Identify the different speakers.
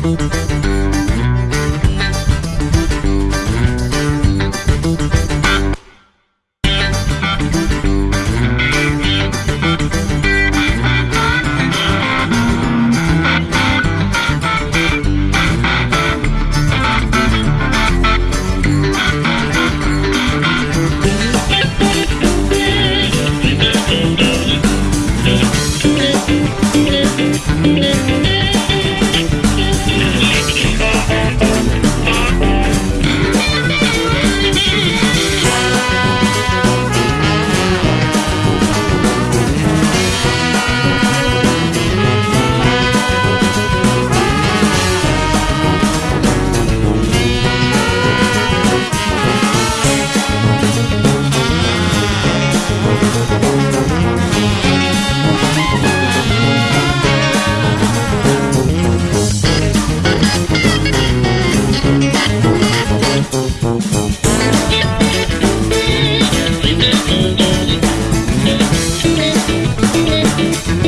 Speaker 1: Thank you. Thank